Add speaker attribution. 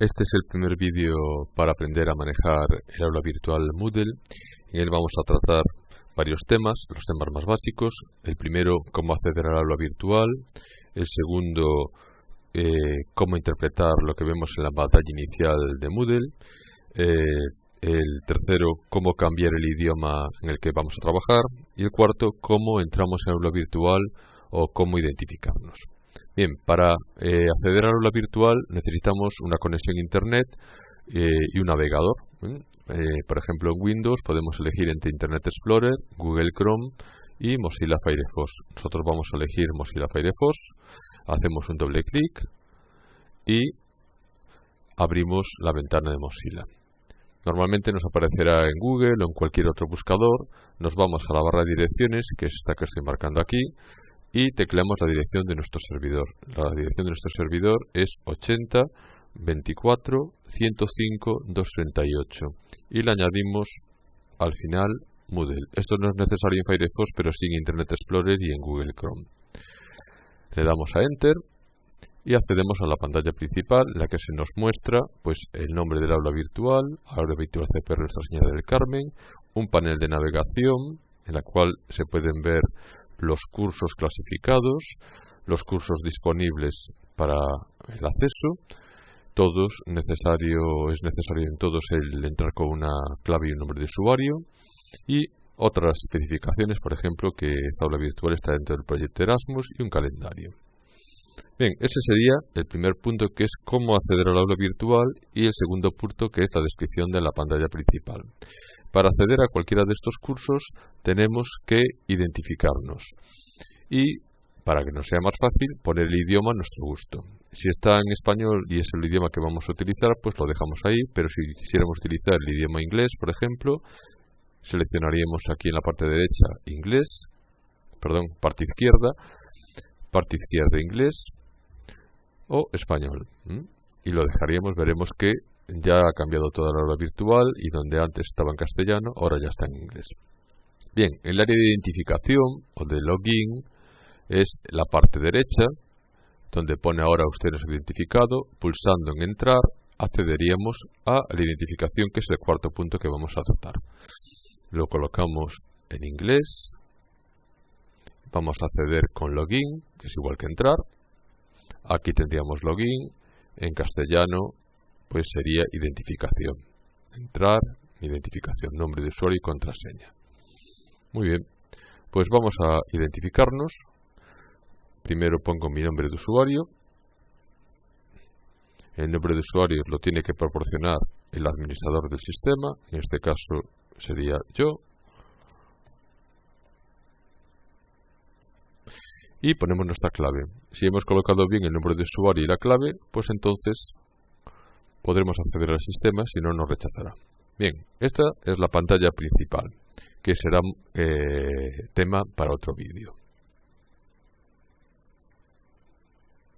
Speaker 1: Este es el primer vídeo para aprender a manejar el aula virtual Moodle. En él vamos a tratar varios temas, los temas más básicos. El primero, cómo acceder al aula virtual. El segundo, eh, cómo interpretar lo que vemos en la pantalla inicial de Moodle. Eh, el tercero, cómo cambiar el idioma en el que vamos a trabajar. Y el cuarto, cómo entramos en aula virtual o cómo identificarnos. Bien, para eh, acceder al aula virtual necesitamos una conexión a Internet eh, y un navegador. Eh, por ejemplo, en Windows podemos elegir entre Internet Explorer, Google Chrome y Mozilla Firefox. Nosotros vamos a elegir Mozilla Firefox, hacemos un doble clic y abrimos la ventana de Mozilla. Normalmente nos aparecerá en Google o en cualquier otro buscador. Nos vamos a la barra de direcciones, que es esta que estoy marcando aquí, y tecleamos la dirección de nuestro servidor. La dirección de nuestro servidor es 80 24 105 238 y le añadimos al final Moodle. Esto no es necesario en Firefox, pero sí en Internet Explorer y en Google Chrome. Le damos a Enter y accedemos a la pantalla principal, la que se nos muestra pues el nombre del aula virtual, aula virtual CPR Nuestra Señora del Carmen, un panel de navegación en la cual se pueden ver los cursos clasificados, los cursos disponibles para el acceso, todos necesario, es necesario en todos el entrar con una clave y un nombre de usuario y otras especificaciones, por ejemplo, que esta aula virtual está dentro del proyecto Erasmus y un calendario. Bien, ese sería el primer punto que es cómo acceder al aula virtual y el segundo punto que es la descripción de la pantalla principal. Para acceder a cualquiera de estos cursos tenemos que identificarnos y, para que nos sea más fácil, poner el idioma a nuestro gusto. Si está en español y es el idioma que vamos a utilizar, pues lo dejamos ahí, pero si quisiéramos utilizar el idioma inglés, por ejemplo, seleccionaríamos aquí en la parte derecha inglés, perdón, parte izquierda, parte izquierda inglés o español. Y lo dejaríamos, veremos que ya ha cambiado toda la hora virtual y donde antes estaba en castellano, ahora ya está en inglés. Bien, el área de identificación o de login es la parte derecha, donde pone ahora usted nos identificado, pulsando en entrar accederíamos a la identificación que es el cuarto punto que vamos a tratar. Lo colocamos en inglés, vamos a acceder con login, que es igual que entrar, aquí tendríamos login, en castellano pues sería identificación. Entrar, identificación, nombre de usuario y contraseña. Muy bien, pues vamos a identificarnos. Primero pongo mi nombre de usuario. El nombre de usuario lo tiene que proporcionar el administrador del sistema, en este caso sería yo. Y ponemos nuestra clave. Si hemos colocado bien el nombre de usuario y la clave, pues entonces podremos acceder al sistema, si no nos rechazará. Bien, esta es la pantalla principal, que será eh, tema para otro vídeo.